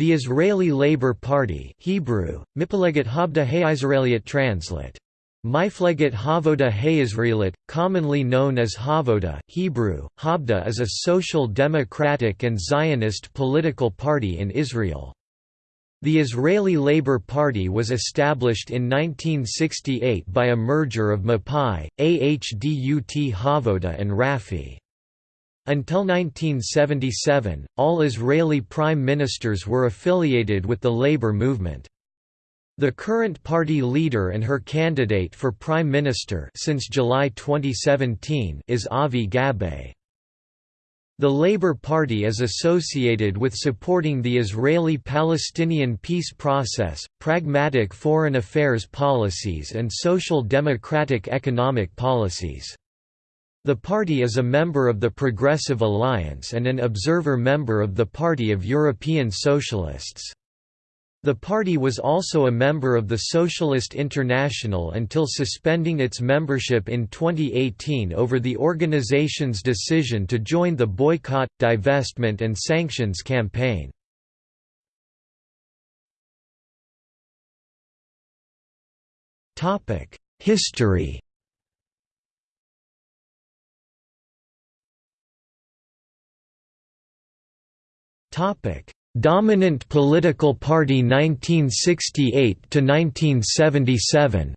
The Israeli Labour Party Hebrew, Mipleget Habda Hayisraeliyat translate. Mifleget Havoda Hayisraelit, commonly known as Havoda, Hebrew, Habda is a social democratic and Zionist political party in Israel. The Israeli Labour Party was established in 1968 by a merger of Mapai, Ahdut Havoda and Rafi. Until 1977, all Israeli prime ministers were affiliated with the labor movement. The current party leader and her candidate for prime minister since July 2017 is Avi Gabbay. The Labour Party is associated with supporting the Israeli-Palestinian peace process, pragmatic foreign affairs policies and social democratic economic policies. The party is a member of the Progressive Alliance and an observer member of the Party of European Socialists. The party was also a member of the Socialist International until suspending its membership in 2018 over the organization's decision to join the boycott, divestment and sanctions campaign. History Topic Dominant political party 1968 to 1977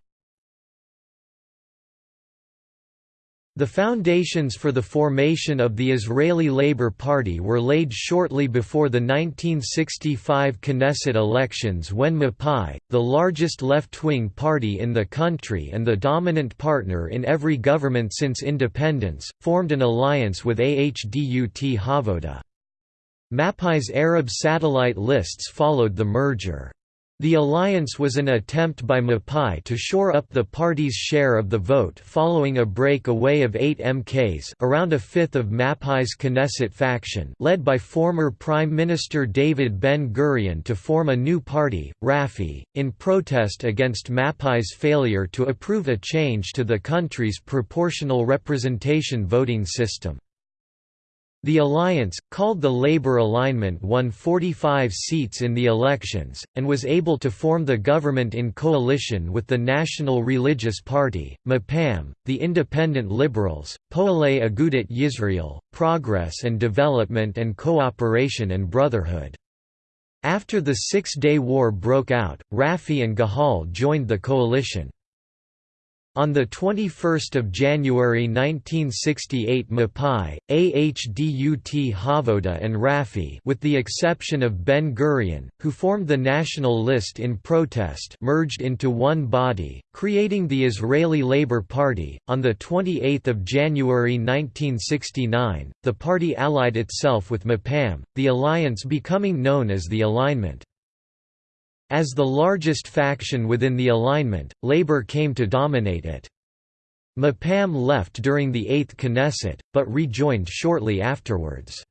The foundations for the formation of the Israeli Labour Party were laid shortly before the 1965 Knesset elections when Mapai, the largest left-wing party in the country and the dominant partner in every government since independence, formed an alliance with Ahdut Havoda. Mapai's Arab satellite lists followed the merger. The alliance was an attempt by Mapai to shore up the party's share of the vote following a break-away of eight MKs around a fifth of Mapai's Knesset faction led by former Prime Minister David Ben-Gurion to form a new party, Rafi, in protest against Mapai's failure to approve a change to the country's proportional representation voting system. The alliance, called the Labour Alignment won 45 seats in the elections, and was able to form the government in coalition with the National Religious Party, MAPAM, the Independent Liberals, Poalei Agudat Yisrael, Progress and Development and Cooperation and Brotherhood. After the Six-Day War broke out, Rafi and Gahal joined the coalition. On 21 January 1968 Mapai, Ahdut Havoda and Rafi with the exception of Ben-Gurion, who formed the National List in protest merged into one body, creating the Israeli Labour Party. On 28 January 1969, the party allied itself with MAPAM, the alliance becoming known as the Alignment. As the largest faction within the alignment, Labour came to dominate it. Mapam left during the Eighth Knesset, but rejoined shortly afterwards.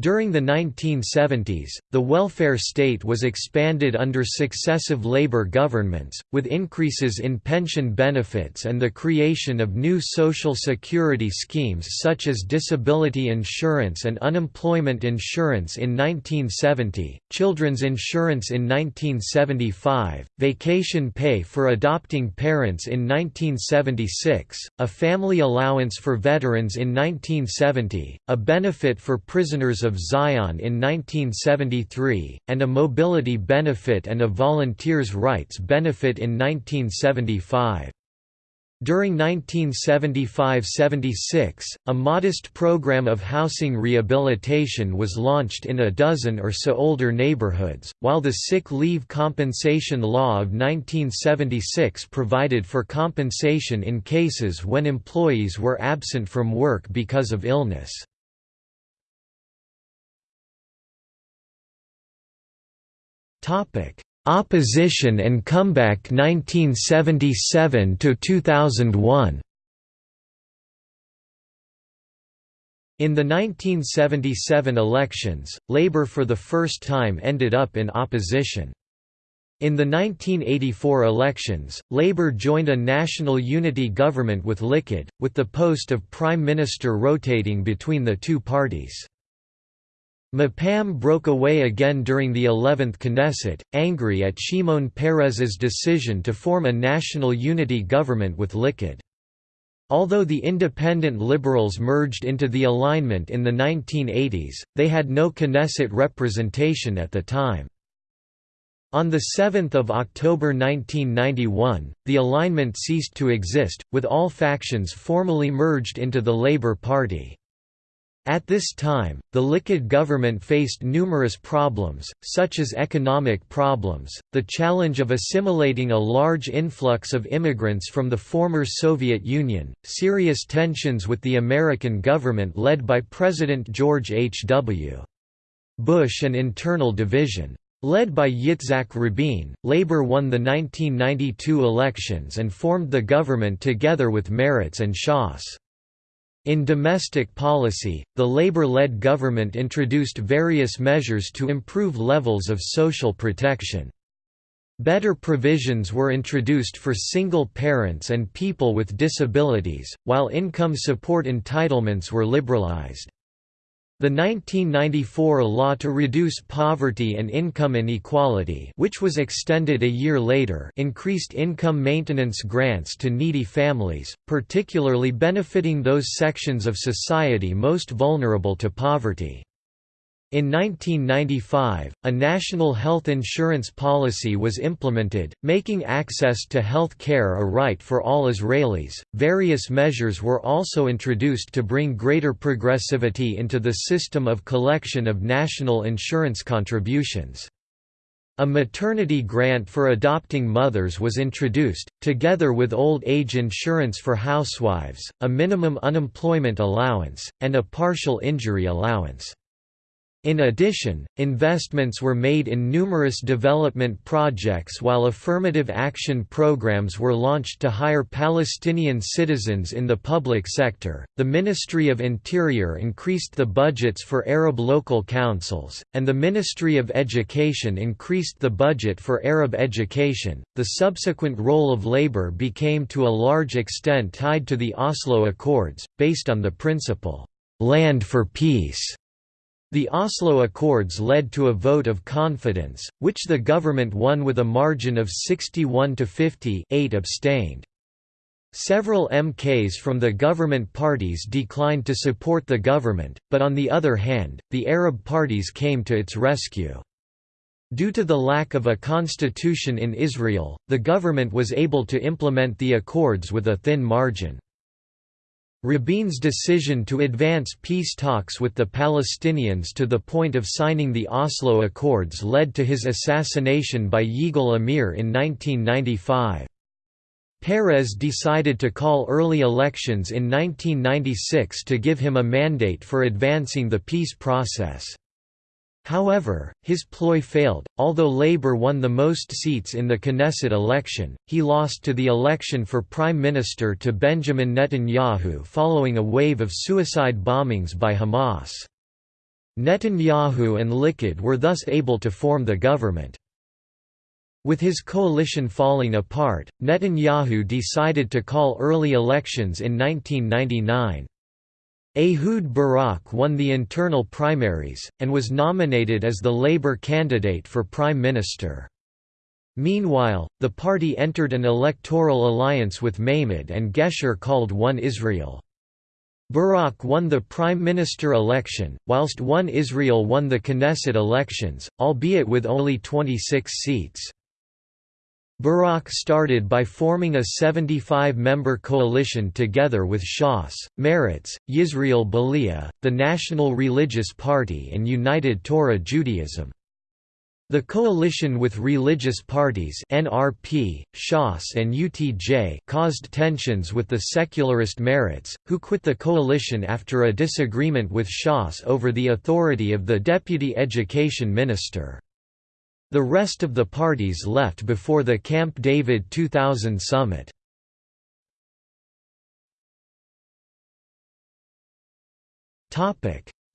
During the 1970s, the welfare state was expanded under successive labor governments, with increases in pension benefits and the creation of new social security schemes such as disability insurance and unemployment insurance in 1970, children's insurance in 1975, vacation pay for adopting parents in 1976, a family allowance for veterans in 1970, a benefit for prisoners of Zion in 1973, and a mobility benefit and a volunteers' rights benefit in 1975. During 1975–76, a modest program of housing rehabilitation was launched in a dozen or so older neighborhoods, while the sick leave compensation law of 1976 provided for compensation in cases when employees were absent from work because of illness. Opposition and comeback 1977 to 2001. In the 1977 elections, Labour for the first time ended up in opposition. In the 1984 elections, Labour joined a national unity government with Likud, with the post of Prime Minister rotating between the two parties. Mapam broke away again during the 11th Knesset, angry at Shimon Peres's decision to form a national unity government with Likud. Although the independent liberals merged into the alignment in the 1980s, they had no Knesset representation at the time. On 7 October 1991, the alignment ceased to exist, with all factions formally merged into the Labour Party. At this time, the Likud government faced numerous problems, such as economic problems, the challenge of assimilating a large influx of immigrants from the former Soviet Union, serious tensions with the American government led by President George H. W. Bush and internal division. Led by Yitzhak Rabin, Labour won the 1992 elections and formed the government together with Meretz and Shas. In domestic policy, the Labour-led government introduced various measures to improve levels of social protection. Better provisions were introduced for single parents and people with disabilities, while income support entitlements were liberalised. The 1994 law to reduce poverty and income inequality which was extended a year later increased income maintenance grants to needy families, particularly benefiting those sections of society most vulnerable to poverty. In 1995, a national health insurance policy was implemented, making access to health care a right for all Israelis. Various measures were also introduced to bring greater progressivity into the system of collection of national insurance contributions. A maternity grant for adopting mothers was introduced, together with old age insurance for housewives, a minimum unemployment allowance, and a partial injury allowance. In addition, investments were made in numerous development projects while affirmative action programs were launched to hire Palestinian citizens in the public sector. The Ministry of Interior increased the budgets for Arab local councils, and the Ministry of Education increased the budget for Arab education. The subsequent role of labor became to a large extent tied to the Oslo Accords, based on the principle, land for peace the Oslo Accords led to a vote of confidence, which the government won with a margin of 61 to 50 8 abstained. Several MKs from the government parties declined to support the government, but on the other hand, the Arab parties came to its rescue. Due to the lack of a constitution in Israel, the government was able to implement the accords with a thin margin. Rabin's decision to advance peace talks with the Palestinians to the point of signing the Oslo Accords led to his assassination by Yigal Amir in 1995. Peres decided to call early elections in 1996 to give him a mandate for advancing the peace process. However, his ploy failed. Although Labour won the most seats in the Knesset election, he lost to the election for Prime Minister to Benjamin Netanyahu following a wave of suicide bombings by Hamas. Netanyahu and Likud were thus able to form the government. With his coalition falling apart, Netanyahu decided to call early elections in 1999. Ehud Barak won the internal primaries, and was nominated as the Labour candidate for Prime Minister. Meanwhile, the party entered an electoral alliance with Meimad and Gesher called One Israel. Barak won the Prime Minister election, whilst One Israel won the Knesset elections, albeit with only 26 seats. Barak started by forming a 75-member coalition together with Shas, Meretz, Yisrael B'aliyah, the National Religious Party and United Torah Judaism. The coalition with religious parties NRP, Shas and UTJ caused tensions with the secularist Meretz, who quit the coalition after a disagreement with Shas over the authority of the deputy education minister. The rest of the parties left before the Camp David 2000 summit.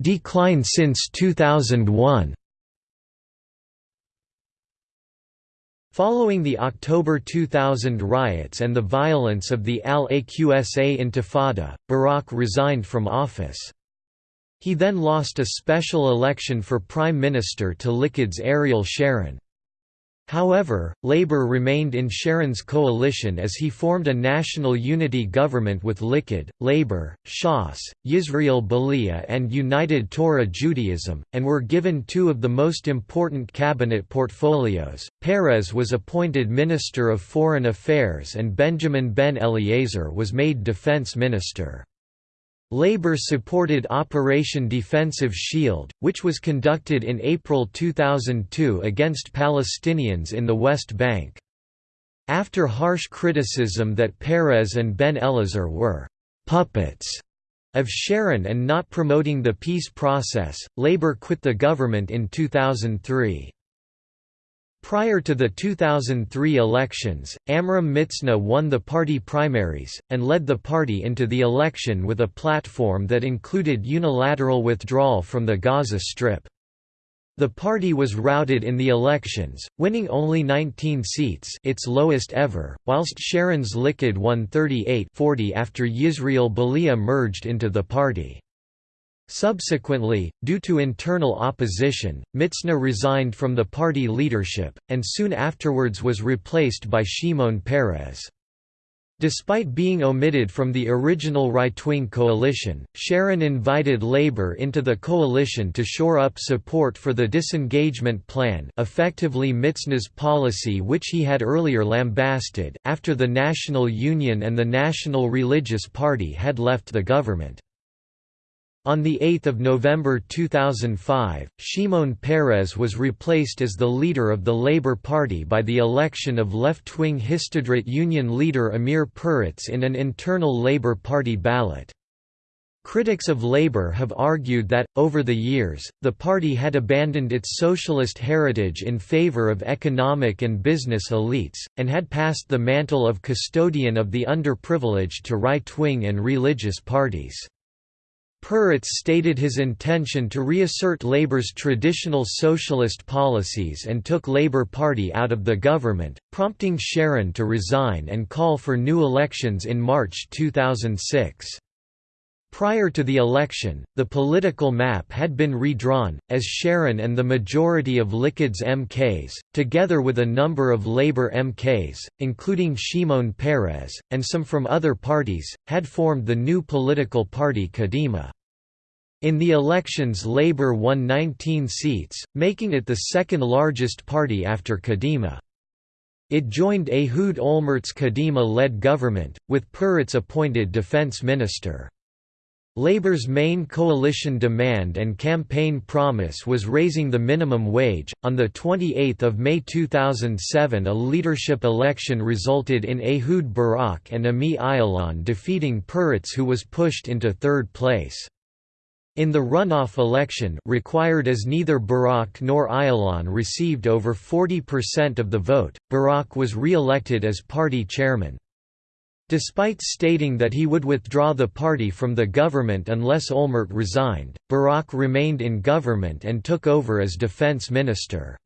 Decline since 2001 Following the October 2000 riots and the violence of the Al-Aqsa Intifada, Barak resigned from office. He then lost a special election for Prime Minister to Likud's Ariel Sharon. However, Labour remained in Sharon's coalition as he formed a national unity government with Likud, Labour, Shas, Yisrael B'aliyah and United Torah Judaism, and were given two of the most important cabinet portfolios. Peres was appointed Minister of Foreign Affairs and Benjamin Ben Eliezer was made Defense Minister. Labour supported Operation Defensive Shield, which was conducted in April 2002 against Palestinians in the West Bank. After harsh criticism that Peres and Ben Eliezer were «puppets» of Sharon and not promoting the peace process, Labour quit the government in 2003. Prior to the 2003 elections, Amram Mitzna won the party primaries, and led the party into the election with a platform that included unilateral withdrawal from the Gaza Strip. The party was routed in the elections, winning only 19 seats its lowest ever, whilst Sharon's Likud won 38 40 after Yisrael B'aliyah merged into the party. Subsequently, due to internal opposition, Mitzna resigned from the party leadership, and soon afterwards was replaced by Shimon Peres. Despite being omitted from the original right-wing coalition, Sharon invited Labour into the coalition to shore up support for the disengagement plan effectively Mitzna's policy which he had earlier lambasted, after the National Union and the National Religious Party had left the government. On 8 November 2005, Shimon Peres was replaced as the leader of the Labour Party by the election of left-wing Histadrut Union leader Amir Peretz in an internal Labour Party ballot. Critics of Labour have argued that, over the years, the party had abandoned its socialist heritage in favour of economic and business elites, and had passed the mantle of custodian of the underprivileged to right-wing and religious parties. Peretz stated his intention to reassert Labour's traditional socialist policies and took Labour Party out of the government, prompting Sharon to resign and call for new elections in March 2006. Prior to the election, the political map had been redrawn, as Sharon and the majority of Likud's MKs, together with a number of Labour MKs, including Shimon Peres, and some from other parties, had formed the new political party Kadima. In the elections Labour won 19 seats, making it the second largest party after Kadima. It joined Ehud Olmert's Kadima-led government, with Peretz appointed defense minister. Labour's main coalition demand and campaign promise was raising the minimum wage. On the 28th of May 2007, a leadership election resulted in Ehud Barak and Ami Ayalon defeating Peretz who was pushed into third place. In the runoff election required as neither Barak nor Ayalon received over 40% of the vote, Barak was re-elected as party chairman. Despite stating that he would withdraw the party from the government unless Olmert resigned, Barak remained in government and took over as defense minister.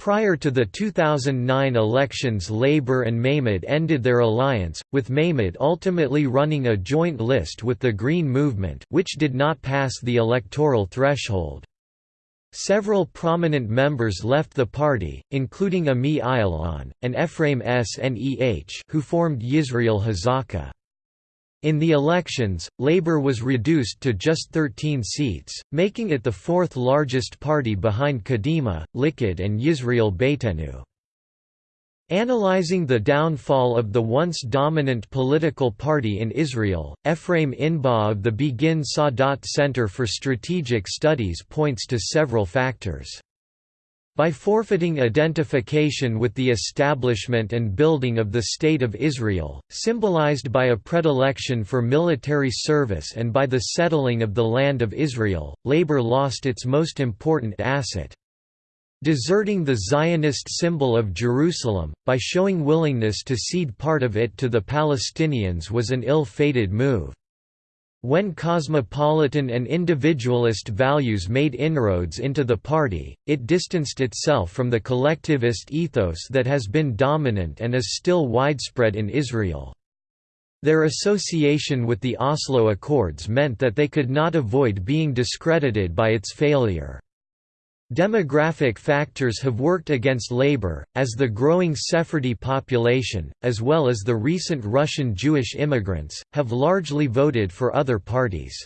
Prior to the 2009 elections Labour and Meimad ended their alliance, with Meimad ultimately running a joint list with the Green Movement which did not pass the electoral threshold. Several prominent members left the party, including Ami Ayalon, and Ephraim Sneh who formed Yisrael Hazaka. In the elections, Labour was reduced to just 13 seats, making it the fourth largest party behind Kadima, Likud and Yisrael Beiteinu. Analyzing the downfall of the once dominant political party in Israel, Ephraim Inbar of the Begin Sadat Center for Strategic Studies points to several factors. By forfeiting identification with the establishment and building of the State of Israel, symbolized by a predilection for military service and by the settling of the land of Israel, labor lost its most important asset. Deserting the Zionist symbol of Jerusalem, by showing willingness to cede part of it to the Palestinians was an ill-fated move. When cosmopolitan and individualist values made inroads into the party, it distanced itself from the collectivist ethos that has been dominant and is still widespread in Israel. Their association with the Oslo Accords meant that they could not avoid being discredited by its failure. Demographic factors have worked against labor, as the growing Sephardi population, as well as the recent Russian Jewish immigrants, have largely voted for other parties.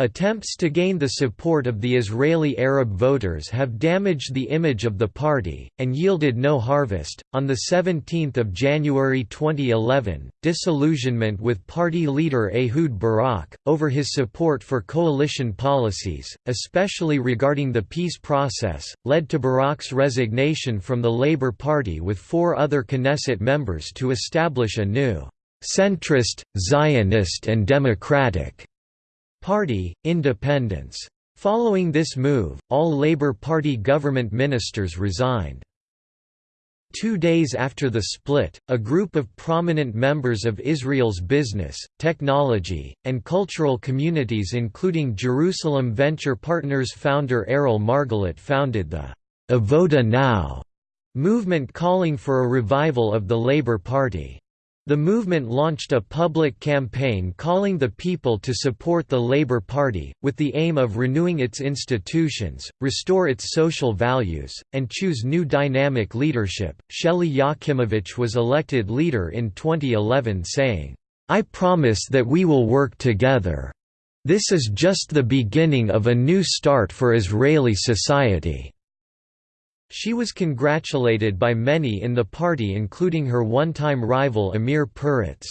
Attempts to gain the support of the Israeli Arab voters have damaged the image of the party, and yielded no harvest. On 17 January 2011, disillusionment with party leader Ehud Barak, over his support for coalition policies, especially regarding the peace process, led to Barak's resignation from the Labour Party with four other Knesset members to establish a new, centrist, Zionist and democratic Party, independence. Following this move, all Labour Party government ministers resigned. Two days after the split, a group of prominent members of Israel's business, technology, and cultural communities including Jerusalem Venture Partners founder Erel Margalit founded the Avoda Now movement calling for a revival of the Labour Party. The movement launched a public campaign calling the people to support the Labour Party, with the aim of renewing its institutions, restore its social values, and choose new dynamic leadership. Shelly Yachimovich was elected leader in 2011, saying, I promise that we will work together. This is just the beginning of a new start for Israeli society. She was congratulated by many in the party including her one-time rival Amir Peretz.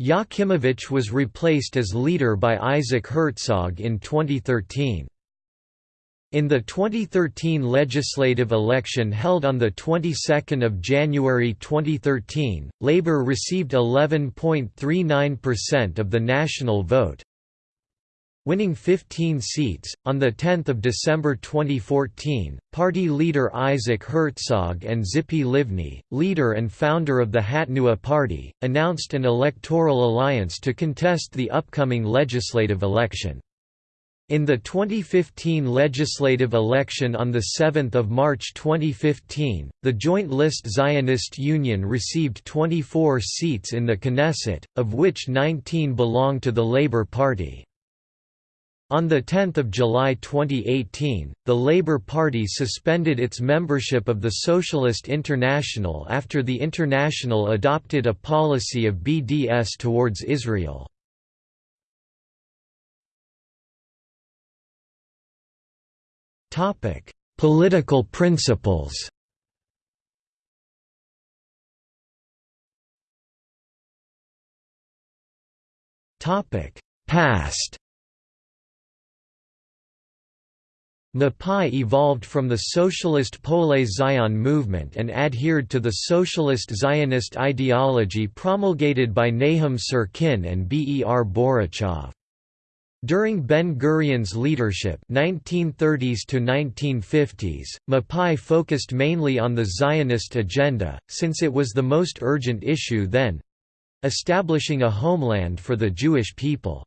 Yachimovich was replaced as leader by Isaac Herzog in 2013. In the 2013 legislative election held on the 22nd of January 2013, Labour received 11.39% of the national vote, winning 15 seats. On 10 December 2014, party leader Isaac Herzog and Tzipi Livni, leader and founder of the Hatnua Party, announced an electoral alliance to contest the upcoming legislative election. In the 2015 legislative election on 7 March 2015, the Joint List Zionist Union received 24 seats in the Knesset, of which 19 belong to the Labour Party. On 10 July 2018, the Labour Party suspended its membership of the Socialist International after the International adopted a policy of BDS towards Israel. Political principles Past Mapai evolved from the socialist Poale Zion movement and adhered to the socialist Zionist ideology promulgated by Nahum Syrkin and Ber Borochov. During Ben-Gurion's leadership 1930s to 1950s, Mapai focused mainly on the Zionist agenda, since it was the most urgent issue then—establishing a homeland for the Jewish people.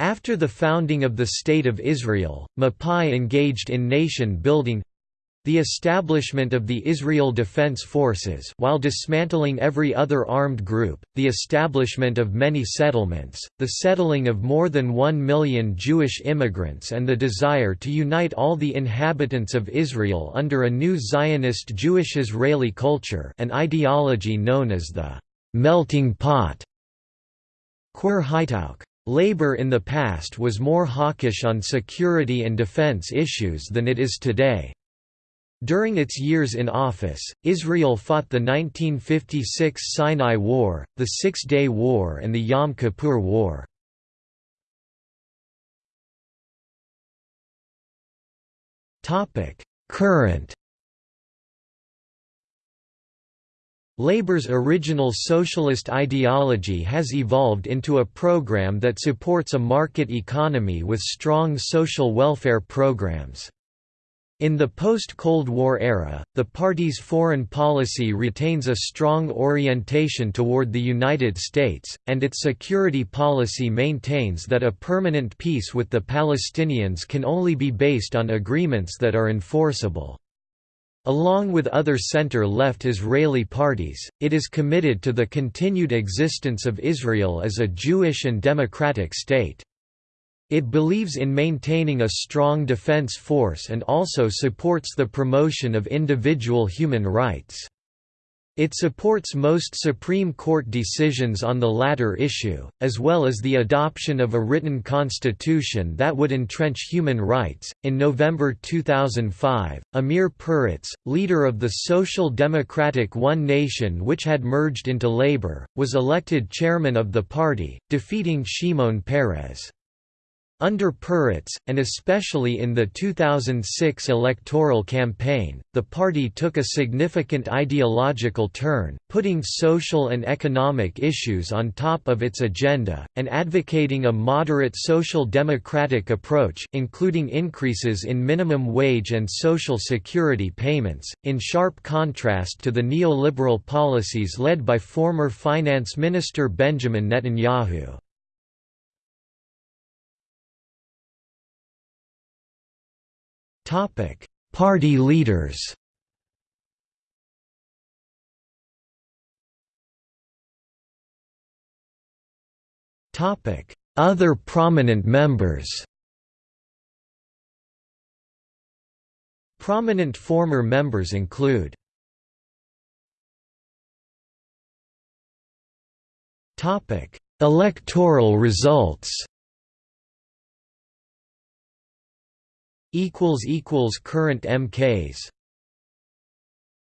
After the founding of the State of Israel, Mapai engaged in nation-building the establishment of the Israel Defense Forces while dismantling every other armed group, the establishment of many settlements, the settling of more than one million Jewish immigrants and the desire to unite all the inhabitants of Israel under a new Zionist Jewish-Israeli culture an ideology known as the «melting pot» Labour in the past was more hawkish on security and defence issues than it is today. During its years in office, Israel fought the 1956 Sinai War, the Six-Day War and the Yom Kippur War. Current Labour's original socialist ideology has evolved into a program that supports a market economy with strong social welfare programs. In the post-Cold War era, the party's foreign policy retains a strong orientation toward the United States, and its security policy maintains that a permanent peace with the Palestinians can only be based on agreements that are enforceable. Along with other center-left Israeli parties, it is committed to the continued existence of Israel as a Jewish and democratic state. It believes in maintaining a strong defense force and also supports the promotion of individual human rights. It supports most Supreme Court decisions on the latter issue, as well as the adoption of a written constitution that would entrench human rights. In November 2005, Amir Peretz, leader of the Social Democratic One Nation, which had merged into Labour, was elected chairman of the party, defeating Shimon Peres. Under Peretz, and especially in the 2006 electoral campaign, the party took a significant ideological turn, putting social and economic issues on top of its agenda, and advocating a moderate social democratic approach including increases in minimum wage and social security payments, in sharp contrast to the neoliberal policies led by former finance minister Benjamin Netanyahu. Topic: Party leaders. Topic: Other prominent members. Prominent former members include Topic: Electoral results. Current MKs